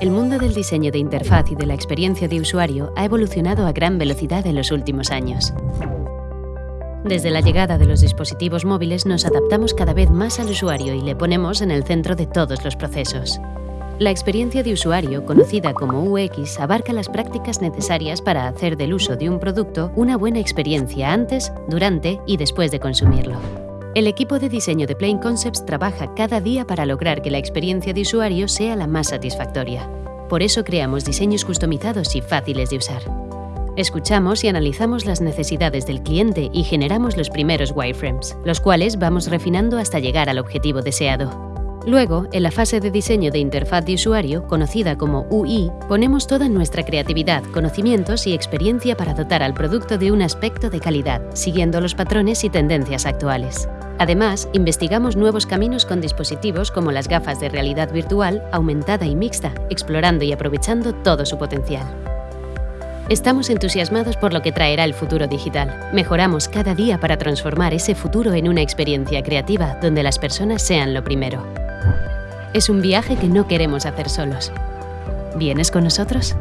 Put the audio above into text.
El mundo del diseño de interfaz y de la experiencia de usuario ha evolucionado a gran velocidad en los últimos años. Desde la llegada de los dispositivos móviles nos adaptamos cada vez más al usuario y le ponemos en el centro de todos los procesos. La experiencia de usuario, conocida como UX, abarca las prácticas necesarias para hacer del uso de un producto una buena experiencia antes, durante y después de consumirlo. El equipo de diseño de Plain Concepts trabaja cada día para lograr que la experiencia de usuario sea la más satisfactoria. Por eso creamos diseños customizados y fáciles de usar. Escuchamos y analizamos las necesidades del cliente y generamos los primeros wireframes, los cuales vamos refinando hasta llegar al objetivo deseado. Luego, en la fase de diseño de interfaz de usuario, conocida como UI, ponemos toda nuestra creatividad, conocimientos y experiencia para dotar al producto de un aspecto de calidad, siguiendo los patrones y tendencias actuales. Además, investigamos nuevos caminos con dispositivos como las gafas de realidad virtual, aumentada y mixta, explorando y aprovechando todo su potencial. Estamos entusiasmados por lo que traerá el futuro digital. Mejoramos cada día para transformar ese futuro en una experiencia creativa donde las personas sean lo primero. Es un viaje que no queremos hacer solos. ¿Vienes con nosotros?